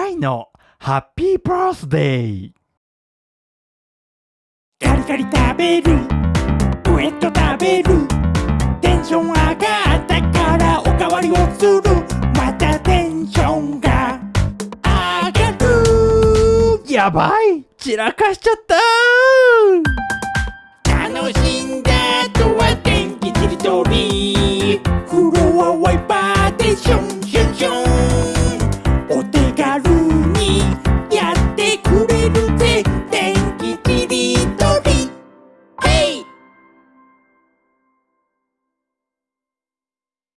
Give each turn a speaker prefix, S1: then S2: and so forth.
S1: タのハッピーバースデー。
S2: ガリガリ食べる。ウ
S1: エット食
S2: べる。テ
S1: ン
S2: ション上がったからおかわりをする。ま
S1: たテンシ
S2: ョンが上
S1: がる。やばい。散らかしちゃった。
S2: 楽しんだ。とは天気ちりとり